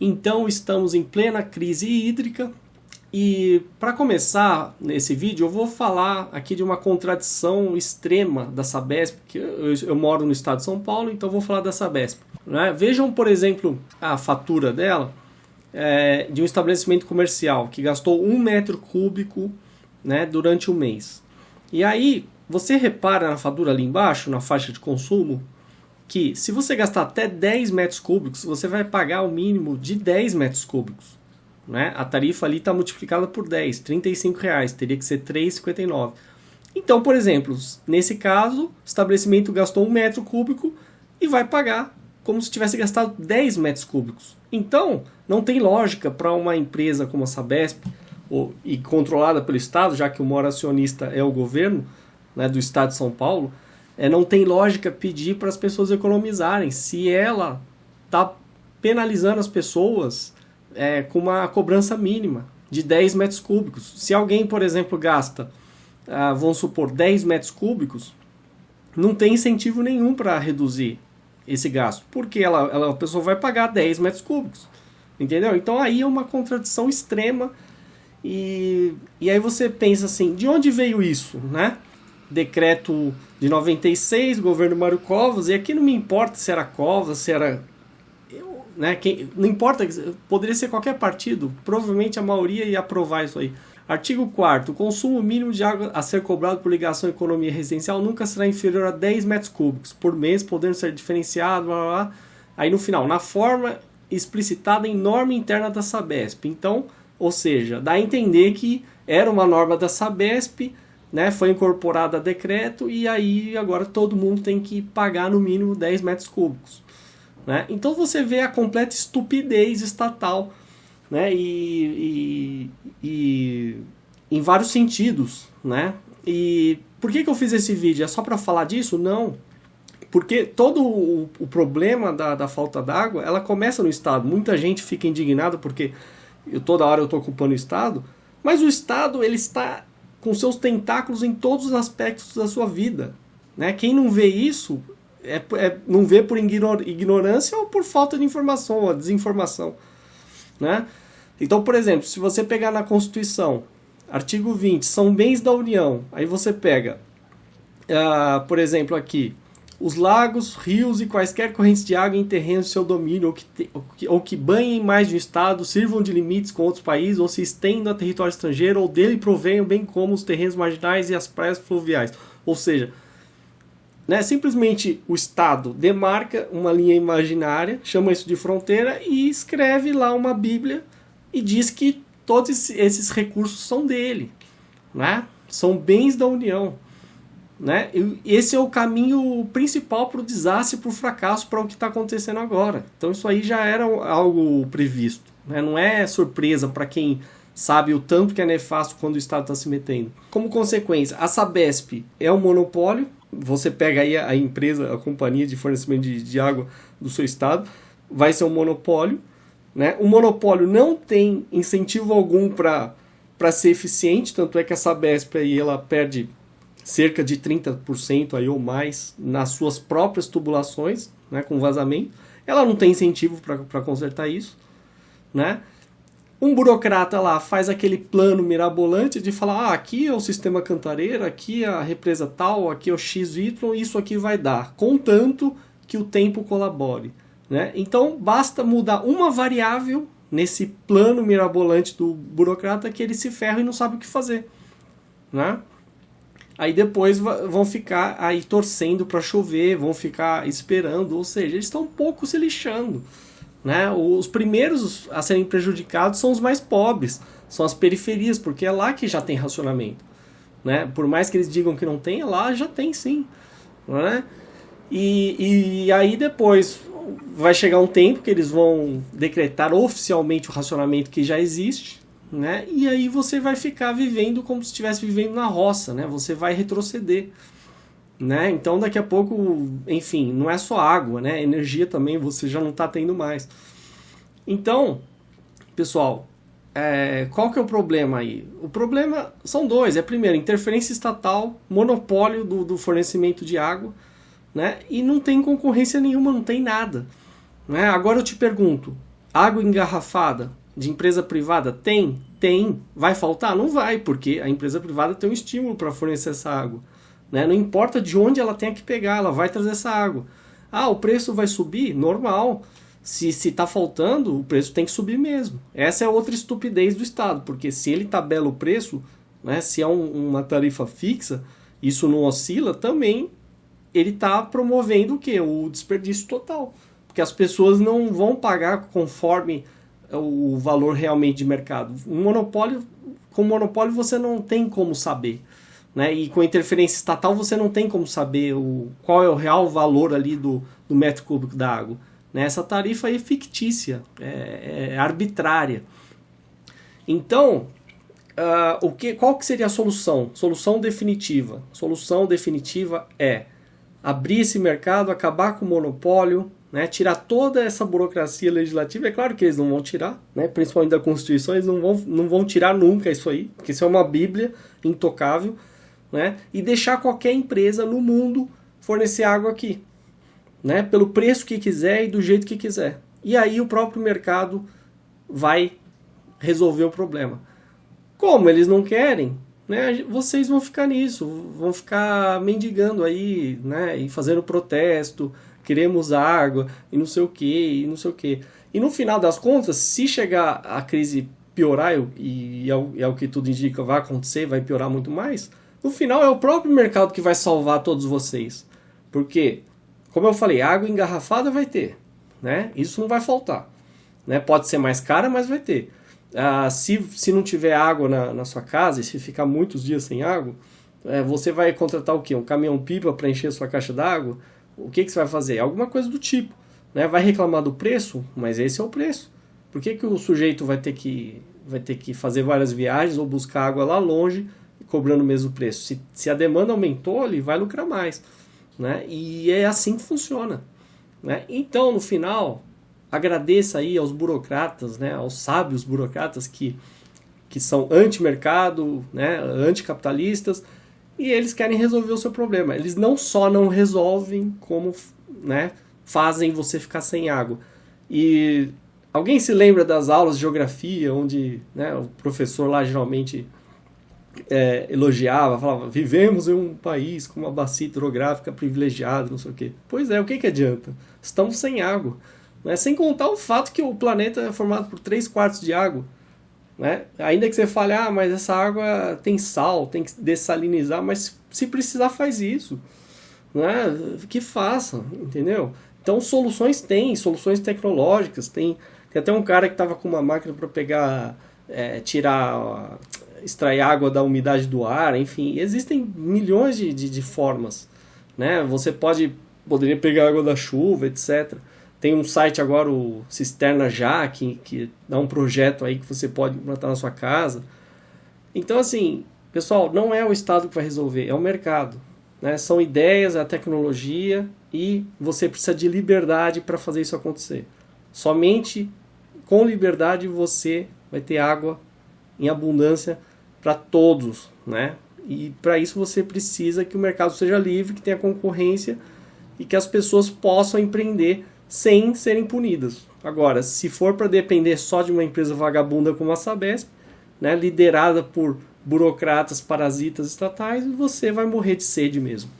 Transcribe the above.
Então estamos em plena crise hídrica e para começar nesse vídeo eu vou falar aqui de uma contradição extrema da Sabesp, que eu, eu moro no estado de São Paulo, então vou falar da Sabesp. Né? Vejam, por exemplo, a fatura dela é, de um estabelecimento comercial que gastou um metro cúbico né, durante o mês. E aí, você repara na fatura ali embaixo, na faixa de consumo, que se você gastar até 10 metros cúbicos, você vai pagar o mínimo de 10 metros cúbicos. Né? A tarifa ali está multiplicada por 10, 35 reais, teria que ser 3,59. Então, por exemplo, nesse caso, o estabelecimento gastou um metro cúbico e vai pagar como se tivesse gastado 10 metros cúbicos. Então, não tem lógica para uma empresa como a Sabesp, ou, e controlada pelo Estado, já que o maior acionista é o governo né, do Estado de São Paulo, é, não tem lógica pedir para as pessoas economizarem. Se ela está penalizando as pessoas é, com uma cobrança mínima de 10 metros cúbicos. Se alguém, por exemplo, gasta, ah, vamos supor, 10 metros cúbicos, não tem incentivo nenhum para reduzir esse gasto, porque ela, ela, a pessoa vai pagar 10 metros cúbicos. Entendeu? Então aí é uma contradição extrema. E, e aí você pensa assim, de onde veio isso, né? Decreto de 96, governo Mário Covas, e aqui não me importa se era Covas, se era. Eu, né, quem, não importa, poderia ser qualquer partido, provavelmente a maioria ia aprovar isso aí. Artigo 4 O consumo mínimo de água a ser cobrado por ligação à economia residencial nunca será inferior a 10 metros cúbicos por mês, podendo ser diferenciado, blá, blá, blá. Aí no final, na forma explicitada em norma interna da Sabesp. Então, ou seja, dá a entender que era uma norma da Sabesp, né, foi incorporada a decreto e aí agora todo mundo tem que pagar no mínimo 10 metros cúbicos. Né? Então você vê a completa estupidez estatal né, e, e, e em vários sentidos. Né? E por que, que eu fiz esse vídeo? É só para falar disso? Não. Porque todo o, o problema da, da falta d'água, ela começa no Estado. Muita gente fica indignada porque eu, toda hora eu estou ocupando o Estado, mas o Estado ele está com seus tentáculos em todos os aspectos da sua vida. Né? Quem não vê isso é, é, não vê por ignorância ou por falta de informação ou desinformação. Né? Então, por exemplo, se você pegar na Constituição, artigo 20, são bens da União, aí você pega, uh, por exemplo, aqui, os lagos, rios e quaisquer correntes de água em terrenos de seu domínio ou que, te, ou, que, ou que banhem mais de um estado, sirvam de limites com outros países ou se estendam a território estrangeiro ou dele provenham, bem como os terrenos marginais e as praias fluviais. Ou seja, né, simplesmente o Estado demarca uma linha imaginária, chama isso de fronteira e escreve lá uma Bíblia e diz que todos esses recursos são dele, né? são bens da União. Né? E esse é o caminho principal para o desastre, para o fracasso, para o que está acontecendo agora. Então isso aí já era algo previsto. Né? Não é surpresa para quem sabe o tanto que é nefasto quando o Estado está se metendo. Como consequência, a Sabesp é um monopólio. Você pega aí a, empresa, a companhia de fornecimento de, de água do seu estado, vai ser um monopólio. Né? O monopólio não tem incentivo algum para ser eficiente, tanto é que a Sabesp aí ela perde cerca de 30% aí ou mais nas suas próprias tubulações, né, com vazamento. Ela não tem incentivo para consertar isso, né? Um burocrata lá faz aquele plano mirabolante de falar: ah, aqui é o sistema cantareira, aqui é a represa tal, aqui é o XY, isso aqui vai dar, contanto que o tempo colabore. Né? Então basta mudar uma variável nesse plano mirabolante do burocrata que ele se ferra e não sabe o que fazer. Né? Aí depois vão ficar aí torcendo para chover, vão ficar esperando, ou seja, eles estão um pouco se lixando. Né? Os primeiros a serem prejudicados são os mais pobres, são as periferias, porque é lá que já tem racionamento. Né? Por mais que eles digam que não tem, lá já tem sim. Né? E, e aí depois vai chegar um tempo que eles vão decretar oficialmente o racionamento que já existe, né? E aí você vai ficar vivendo como se estivesse vivendo na roça, né? Você vai retroceder, né? Então daqui a pouco, enfim, não é só água, né? Energia também você já não está tendo mais. Então, pessoal, é, qual que é o problema aí? O problema são dois. É primeiro, interferência estatal, monopólio do, do fornecimento de água, né? E não tem concorrência nenhuma, não tem nada. Né? Agora eu te pergunto, Água engarrafada de empresa privada? Tem, tem. Vai faltar? Não vai, porque a empresa privada tem um estímulo para fornecer essa água. Né? Não importa de onde ela tenha que pegar, ela vai trazer essa água. Ah, o preço vai subir? Normal. Se está faltando, o preço tem que subir mesmo. Essa é outra estupidez do Estado, porque se ele tabela o preço, né, se é um, uma tarifa fixa, isso não oscila, também ele está promovendo o que? O desperdício total. Porque as pessoas não vão pagar conforme o valor realmente de mercado. Um monopólio, com monopólio você não tem como saber. Né? E com interferência estatal você não tem como saber o, qual é o real valor ali do, do metro cúbico da água. Né? Essa tarifa é fictícia, é, é arbitrária. Então, uh, o que, qual que seria a solução? Solução definitiva. Solução definitiva é abrir esse mercado, acabar com o monopólio, né, tirar toda essa burocracia legislativa. É claro que eles não vão tirar, né, principalmente da Constituição, eles não vão, não vão tirar nunca isso aí, porque isso é uma Bíblia intocável, né, e deixar qualquer empresa no mundo fornecer água aqui, né, pelo preço que quiser e do jeito que quiser. E aí o próprio mercado vai resolver o problema. Como eles não querem, né, vocês vão ficar nisso, vão ficar mendigando aí, né, e fazendo protesto, queremos água e não sei o que, e não sei o que. E no final das contas, se chegar a crise piorar, e é o, é o que tudo indica, vai acontecer, vai piorar muito mais, no final é o próprio mercado que vai salvar todos vocês. Porque, como eu falei, água engarrafada vai ter, né? Isso não vai faltar. Né? Pode ser mais cara, mas vai ter. Ah, se, se não tiver água na, na sua casa, e se ficar muitos dias sem água, é, você vai contratar o quê? Um caminhão-pipa para encher sua caixa d'água? O que, que você vai fazer? Alguma coisa do tipo. Né? Vai reclamar do preço, mas esse é o preço. Por que, que o sujeito vai ter que, vai ter que fazer várias viagens ou buscar água lá longe cobrando o mesmo preço? Se, se a demanda aumentou, ele vai lucrar mais. Né? E é assim que funciona. Né? Então, no final, agradeça aí aos burocratas, né? aos sábios burocratas que, que são anti-mercado, né? anticapitalistas, e eles querem resolver o seu problema. Eles não só não resolvem, como né, fazem você ficar sem água. E alguém se lembra das aulas de geografia, onde né, o professor lá geralmente é, elogiava, falava: vivemos em um país com uma bacia hidrográfica privilegiada, não sei o quê. Pois é, o que, que adianta? Estamos sem água. Né? Sem contar o fato que o planeta é formado por 3 quartos de água. Né? Ainda que você fale, ah, mas essa água tem sal, tem que dessalinizar, mas se precisar faz isso. Né? Que faça, entendeu? Então soluções tem, soluções tecnológicas, tem, tem até um cara que estava com uma máquina para pegar, é, tirar, extrair água da umidade do ar, enfim, existem milhões de, de, de formas. Né? Você pode, poderia pegar água da chuva, etc. Tem um site agora, o Cisterna Já, que, que dá um projeto aí que você pode implantar na sua casa. Então, assim, pessoal, não é o Estado que vai resolver, é o mercado. Né? São ideias, é a tecnologia e você precisa de liberdade para fazer isso acontecer. Somente com liberdade você vai ter água em abundância para todos, né? E para isso você precisa que o mercado seja livre, que tenha concorrência e que as pessoas possam empreender sem serem punidas. Agora, se for para depender só de uma empresa vagabunda como a Sabesp, né, liderada por burocratas parasitas estatais, você vai morrer de sede mesmo.